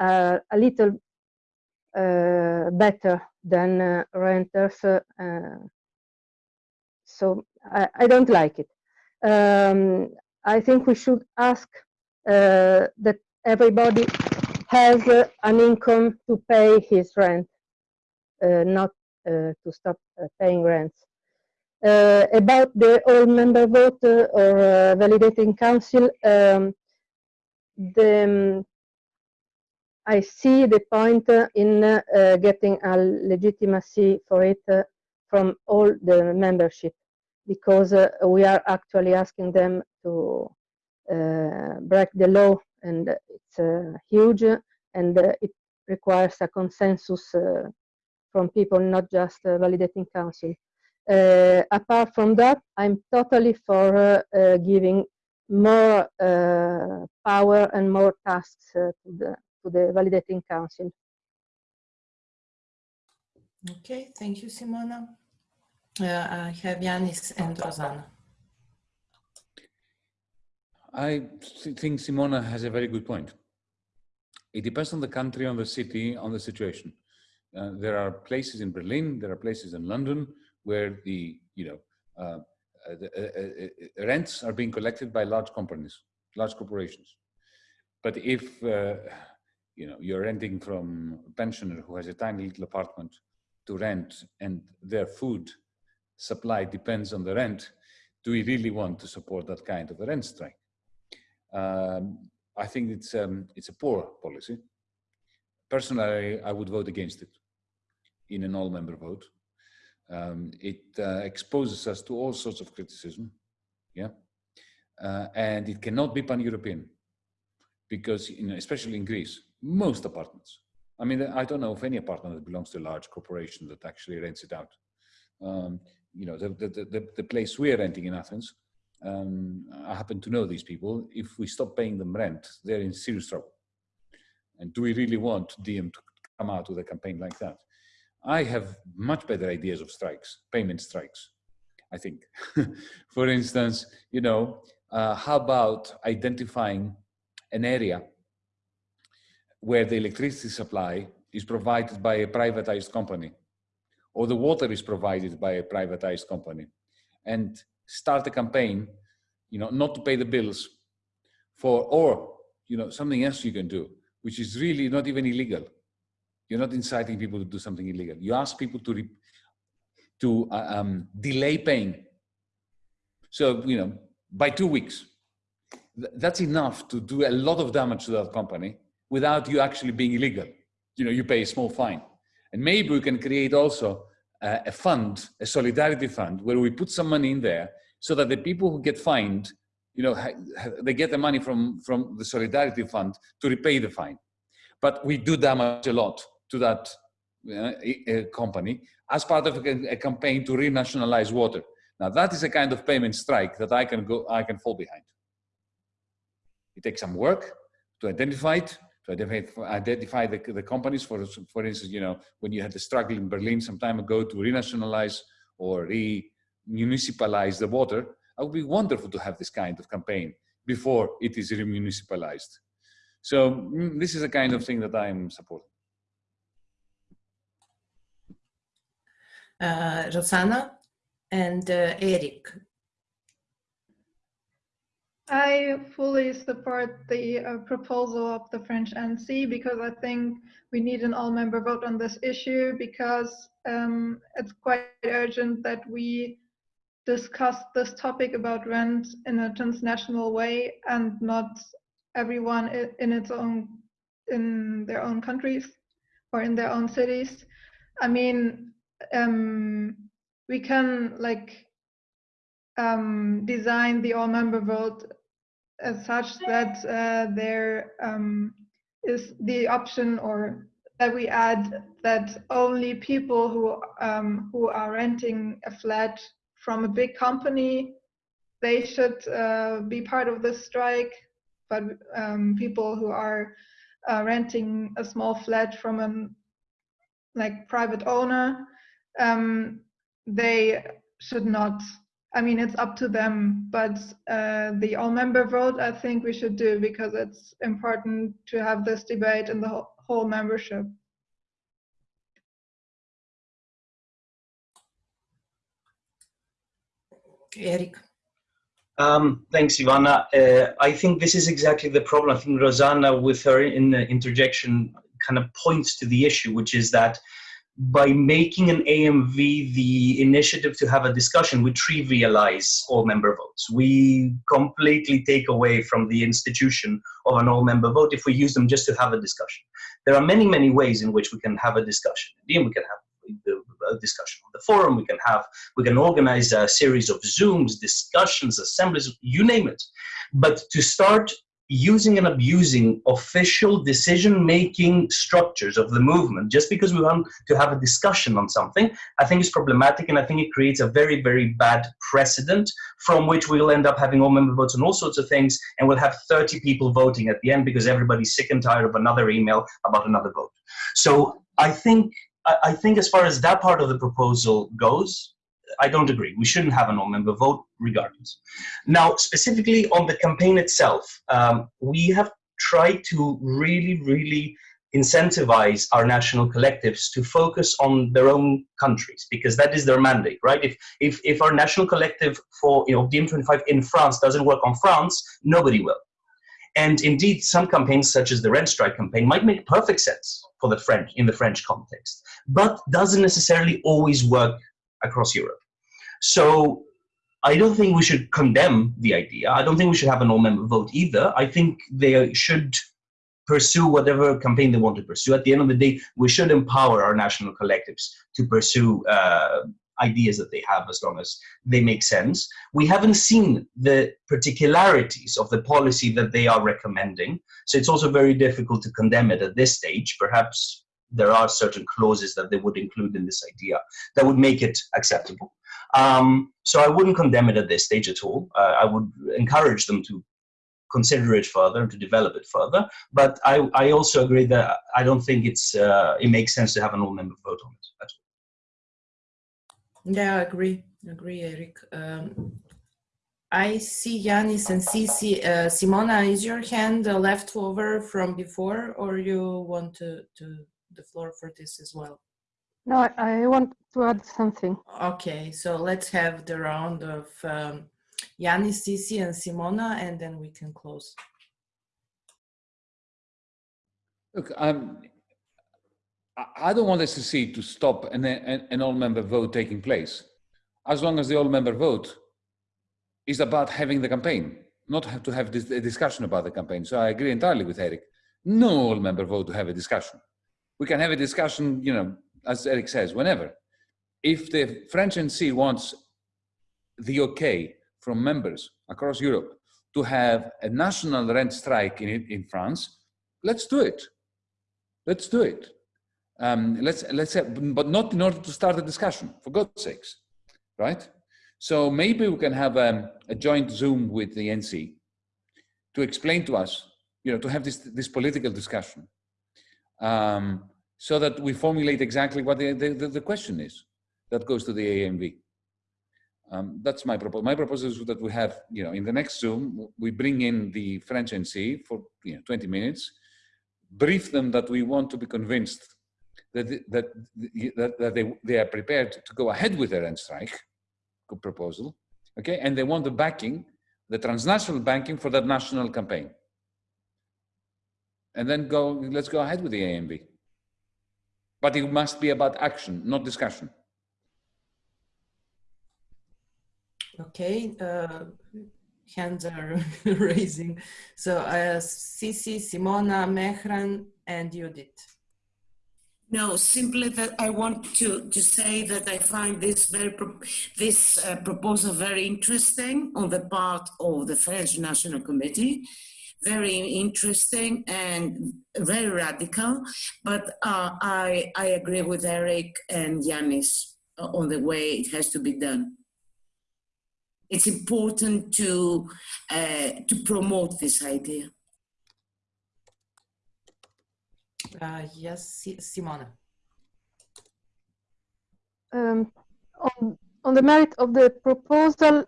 uh, a little uh, better than uh, renters so I, I don't like it. Um, I think we should ask uh, that everybody has uh, an income to pay his rent, uh, not uh, to stop uh, paying rents. Uh, about the all-member vote or validating council, um, the, um, I see the point in getting a legitimacy for it from all the membership because uh, we are actually asking them to uh, break the law and it's uh, huge and it requires a consensus from people, not just validating council. apart from that, I'm totally for giving more uh, power and more tasks uh, to, the, to the validating council. Okay, thank you, Simona. Uh, I have Yanis and Rosanna. I think Simona has a very good point. It depends on the country, on the city, on the situation. Uh, there are places in Berlin, there are places in London where the, you know, uh, uh the, uh, uh, rents are being collected by large companies, large corporations. But if, you know, you're renting from a pensioner who has a tiny little apartment to rent and their food supply depends on the rent, do we really want to support that kind of a rent strike? Um, I think it's, um, it's a poor policy. Personally, I would vote against it in an all-member vote. Um, it uh, exposes us to all sorts of criticism, yeah, uh, and it cannot be pan-European because, you know, especially in Greece, most apartments. I mean, I don't know of any apartment that belongs to a large corporation that actually rents it out. Um, you know, the, the, the, the, place we're renting in Athens, um, I happen to know these people. If we stop paying them rent, they're in serious trouble. And do we really want DiEM to come out with a campaign like that? I have much better ideas of strikes, payment strikes, I think. *laughs* For instance, you know, uh, how about identifying an area where the electricity supply is provided by a privatized company or the water is provided by a privatized company and start a campaign, you know, not to pay the bills for, or, you know, something else you can do, which is really not even illegal. You're not inciting people to do something illegal. You ask people to, to uh, um, delay paying. So, you know, by two weeks, th that's enough to do a lot of damage to that company without you actually being illegal. You know, you pay a small fine. And maybe we can create also uh, a fund, a solidarity fund, where we put some money in there so that the people who get fined, you know, they get the money from, from the solidarity fund to repay the fine. But we do damage a lot to that uh, company as part of a, a campaign to renationalize water. Now that is a kind of payment strike that I can go, I can fall behind. It takes some work to identify it, to identify, the, the companies. For, for instance, you know, when you had the struggle in Berlin some time ago to renationalize or re-municipalize the water, it would be wonderful to have this kind of campaign before it is remunicipalized. So mm, this is a kind of thing that I'm supporting. Uh, Rosanna and uh, Eric, I fully support the uh, proposal of the French NC because I think we need an all-member vote on this issue because um, it's quite urgent that we discuss this topic about rent in a transnational way and not everyone in its own in their own countries or in their own cities. I mean, um, we can like um, design the all-member vote as such that uh, there um, is the option or that we add that only people who um, who are renting a flat from a big company they should uh, be part of this strike. But um, people who are uh, renting a small flat from an like private owner um, they should not I mean, it's up to them, but uh, the all-member vote, I think we should do because it's important to have this debate in the whole membership. Eric. Um, thanks, Ivana. Uh, I think this is exactly the problem. I think Rosanna, with her in the interjection, kind of points to the issue, which is that by making an AMV the initiative to have a discussion, we trivialize all member votes. We completely take away from the institution of an all member vote if we use them just to have a discussion. There are many, many ways in which we can have a discussion. We can have a discussion on the forum. We can have, we can organize a series of Zooms, discussions, assemblies, you name it. But to start using and abusing official decision-making structures of the movement just because we want to have a discussion on something, I think is problematic and I think it creates a very, very bad precedent from which we'll end up having all member votes on all sorts of things and we'll have 30 people voting at the end because everybody's sick and tired of another email about another vote. So I think, I think as far as that part of the proposal goes, I don't agree. We shouldn't have a non-member vote regardless. Now, specifically on the campaign itself, um, we have tried to really, really incentivize our national collectives to focus on their own countries because that is their mandate, right? If if if our national collective for you know DiEM25 in France doesn't work on France, nobody will. And indeed, some campaigns such as the Rent Strike campaign might make perfect sense for the French in the French context, but doesn't necessarily always work across Europe. So I don't think we should condemn the idea. I don't think we should have an all-member vote either. I think they should pursue whatever campaign they want to pursue. At the end of the day, we should empower our national collectives to pursue uh, ideas that they have as long as they make sense. We haven't seen the particularities of the policy that they are recommending, so it's also very difficult to condemn it at this stage. Perhaps there are certain clauses that they would include in this idea that would make it acceptable. Um, so I wouldn't condemn it at this stage at all. Uh, I would encourage them to consider it further and to develop it further. But I, I also agree that I don't think it's uh, it makes sense to have an all-member vote on it at all. Yeah, I agree. I agree, Eric. Um, I see Yanis and Cici. Uh, Simona, is your hand left over from before, or you want to, to the floor for this as well? No, I want to add something. Okay, so let's have the round of um, Yanis, Cici, and Simona, and then we can close. Look, um, I don't want SCC to stop an, an, an all-member vote taking place, as long as the all-member vote is about having the campaign, not have to have this a discussion about the campaign. So I agree entirely with Eric. No all-member vote to have a discussion. We can have a discussion, you know, as Eric says, whenever. If the French NC wants the okay from members across Europe to have a national rent strike in, in France, let's do it. Let's do it. Um, let's let's have, but not in order to start a discussion, for God's sakes, right? So maybe we can have um, a joint Zoom with the NC to explain to us, you know, to have this this political discussion. Um, so that we formulate exactly what the, the, the question is that goes to the AMV. Um, that's my proposal. My proposal is that we have, you know, in the next Zoom, we bring in the French NC for you know, 20 minutes, brief them that we want to be convinced that, that, that, that they, they are prepared to go ahead with their end strike proposal, okay? And they want the backing, the transnational banking for that national campaign. And then go, let's go ahead with the AMV but it must be about action, not discussion. Okay, uh, hands are *laughs* raising. So uh, Cici, Simona, Mehran, and Judith. No, simply that I want to, to say that I find this very this uh, proposal very interesting on the part of the French National Committee very interesting and very radical. But uh, I, I agree with Eric and Yanis on the way it has to be done. It's important to, uh, to promote this idea. Uh, yes, Simona. Um, on, on the merit of the proposal,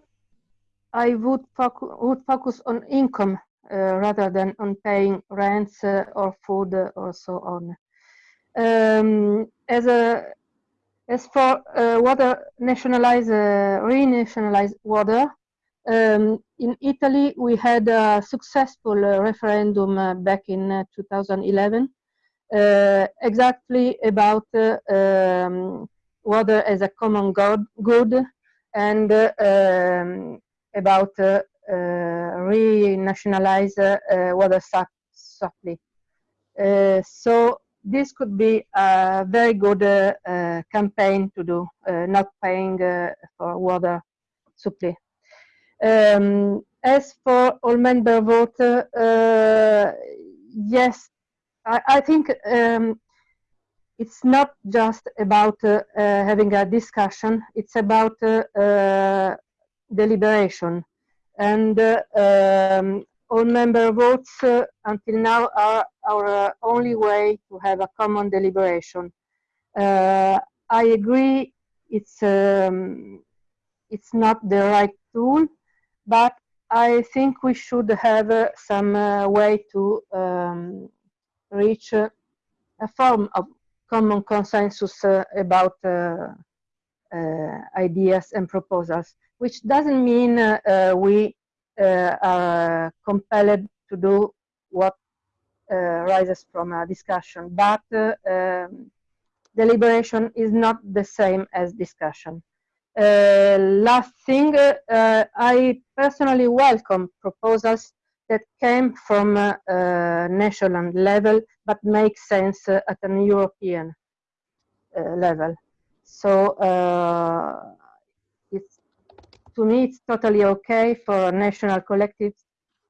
I would, focu would focus on income rather than on paying rents uh, or food or so on. Um, as a As for uh, water nationalize, uh, renationalize water, um, in Italy we had a successful uh, referendum uh, back in uh, 2011, uh, exactly about um, water as a common good and um, about renationalize water supply. so this could be a very good uh, uh, campaign to do, uh, not paying for water supply. Um, as for all member vote, yes, I, I think um, it's not just about uh, uh, having a discussion, it's about uh, deliberation. And um, all member votes uh, until now are our uh, only way to have a common deliberation. Uh, I agree it's, um, it's not the right tool, but I think we should have uh, some uh, way to um, reach uh, a form of common consensus about ideas and proposals, which doesn't mean we uh, are compelled to do what uh, rises from a discussion. But uh, um, deliberation is not the same as discussion. Uh, last thing, uh, I personally welcome proposals that came from uh, national level but make sense at an European level. So to me, it's totally okay for national collectives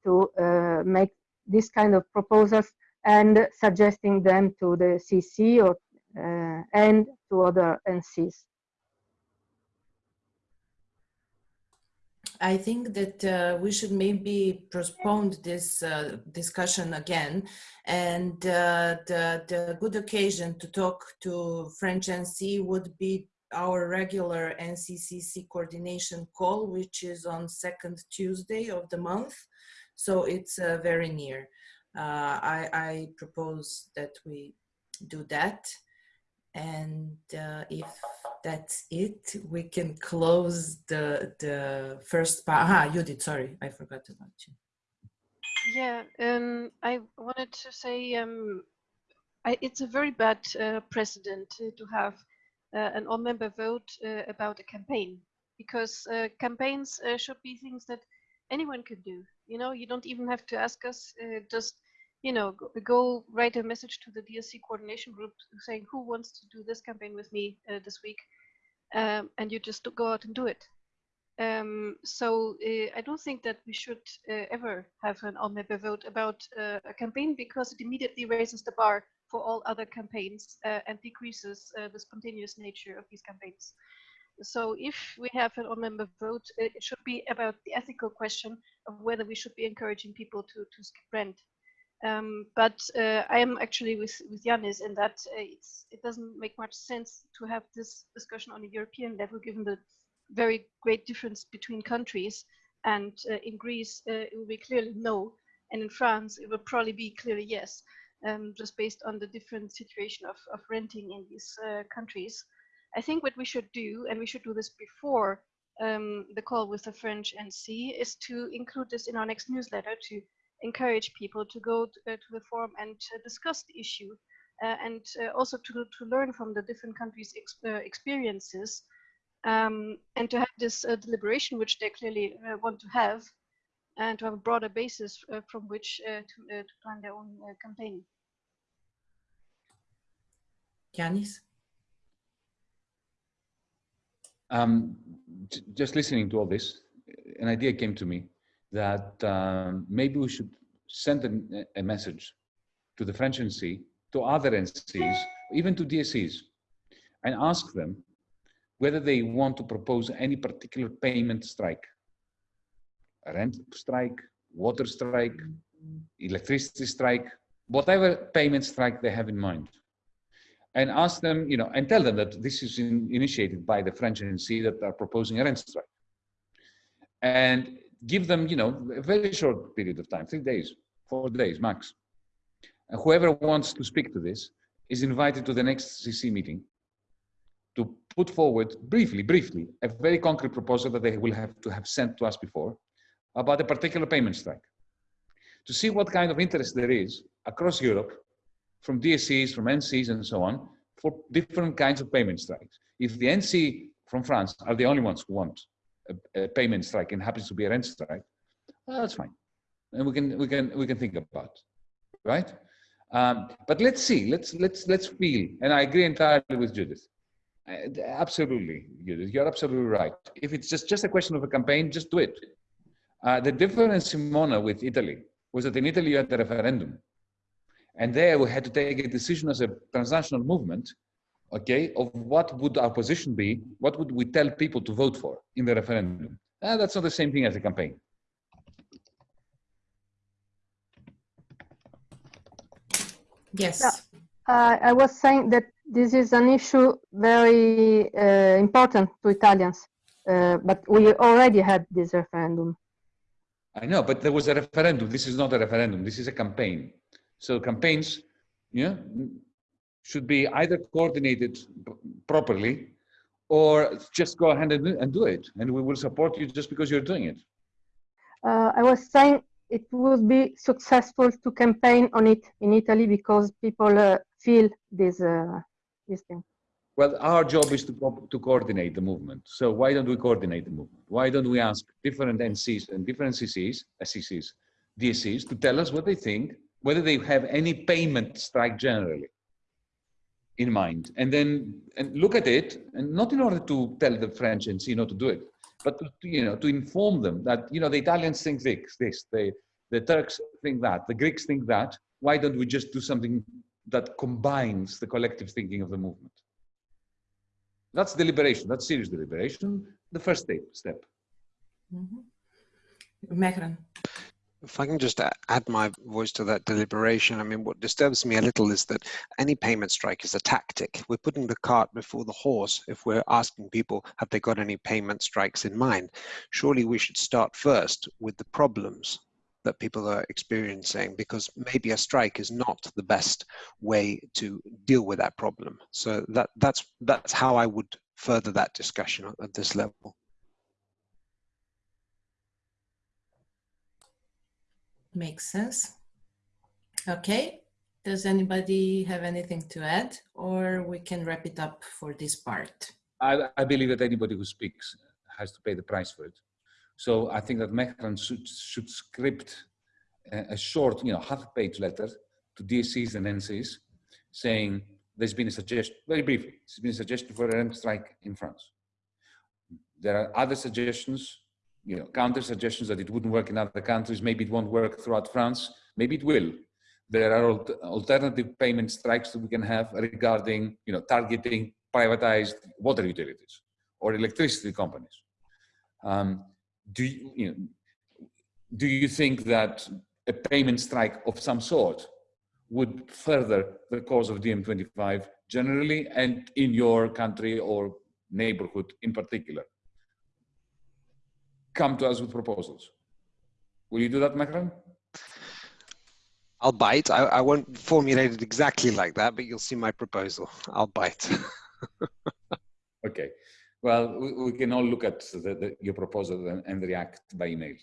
to uh, make this kind of proposals and suggesting them to the CC or uh, and to other NCs. I think that uh, we should maybe postpone this uh, discussion again and uh, the, the good occasion to talk to French NC would be our regular NCCC coordination call, which is on second Tuesday of the month. So it's uh, very near. Uh, I, I, propose that we do that. And uh, if that's it, we can close the, the first part. Ah, Judith, sorry, I forgot about you. Yeah, um, I wanted to say um, I, it's a very bad uh, precedent to have an all member vote uh, about a campaign because uh, campaigns should be things that anyone can do. You know, you don't even have to ask us, just you know, go, go, write a message to the DSC coordination group saying who wants to do this campaign with me uh, this week, um, and you just go out and do it. Um, so uh, I don't think that we should uh, ever have an all-member vote about a campaign because it immediately raises the bar for all other campaigns uh, and decreases uh, the spontaneous nature of these campaigns. So if we have an all-member vote, it should be about the ethical question of whether we should be encouraging people to, to skip rent. Um, but uh, I am actually with, with Yanis in that uh, it doesn't make much sense to have this discussion on a European level, given the very great difference between countries. And uh, in Greece, uh, it will be clearly no. And in France, it will probably be clearly yes um, just based on the different situation of, of renting in these uh, countries. I think what we should do, and we should do this before um, the call with the French NC, is to include this in our next newsletter to encourage people to go to, uh, to the forum and discuss the issue uh, and uh, also to, to learn from the different countries' ex uh, experiences um, and to have this deliberation, which they clearly want to have, and to have a broader basis uh, from which uh, to, uh, to, plan their own campaign. Yanis? Um, just listening to all this, an idea came to me that um, maybe we should send a, a, message to the French NC, to other NCs, even to DSCs, and ask them whether they want to propose any particular payment strike rent strike, water strike, electricity strike, whatever payment strike they have in mind. And ask them, you know, and tell them that this is in, initiated by the French NC that are proposing a rent strike. And give them, you know, a very short period of time, three days, four days max. And whoever wants to speak to this is invited to the next CC meeting to put forward briefly, briefly, a very concrete proposal that they will have to have sent to us before about a particular payment strike to see what kind of interest there is across Europe from DSCs, from NCs and so on for different kinds of payment strikes. If the NC from France are the only ones who want a, a payment strike and happens to be a rent strike, well, that's fine. And we can, we can, we can think about, right? Um, but let's see, let's, let's, let's feel, and I agree entirely with Judith. Uh, absolutely, Judith, you're absolutely right. If it's just, just a question of a campaign, just do it. Uh, the difference, Simona, with Italy was that in Italy you had the referendum. And there we had to take a decision as a transnational movement, okay, of what would our position be, what would we tell people to vote for in the referendum. Uh, that's not the same thing as a campaign. Yes. Yeah. Uh, I was saying that this is an issue very uh, important to Italians, uh, but we already had this referendum. I know, but there was a referendum. This is not a referendum. This is a campaign. So campaigns, yeah, should be either coordinated properly or just go ahead and, and do it. And we will support you just because you're doing it. Uh, I was saying it would be successful to campaign on it in Italy because people uh, feel this, uh, this thing. Well, our job is to, co to coordinate the movement. So why don't we coordinate the movement? Why don't we ask different NCs and different CCs, SCCs, DSCs to tell us what they think, whether they have any payment strike generally in mind, and then and look at it, and not in order to tell the French NC not to do it, but to, you know to inform them that you know the Italians think this, this, the the Turks think that, the Greeks think that. Why don't we just do something that combines the collective thinking of the movement? That's deliberation. That's serious deliberation. The first step. step. Mm -hmm. If I can just add my voice to that deliberation, I mean, what disturbs me a little is that any payment strike is a tactic. We're putting the cart before the horse if we're asking people, have they got any payment strikes in mind? Surely we should start first with the problems that people are experiencing because maybe a strike is not the best way to deal with that problem. So that, that's, that's how I would further that discussion at this level. Makes sense. Okay. Does anybody have anything to add or we can wrap it up for this part? I, I believe that anybody who speaks has to pay the price for it. So I think that Mehran should, should script a, short, you know, half-page letter to DSCs and NCs saying there's been a suggestion, very briefly, there's been a suggestion for a rent strike in France. There are other suggestions, you know, counter suggestions that it wouldn't work in other countries. Maybe it won't work throughout France. Maybe it will. There are alternative payment strikes that we can have regarding, you know, targeting privatized water utilities or electricity companies. Um, do you, you know, do you think that a payment strike of some sort would further the cause of DiEM25 generally and in your country or neighborhood in particular? Come to us with proposals. Will you do that, Macron? I'll bite. I, I won't formulate it exactly like that, but you'll see my proposal. I'll bite. *laughs* okay. Well, we, we, can all look at the, the, your proposal and, and react by email.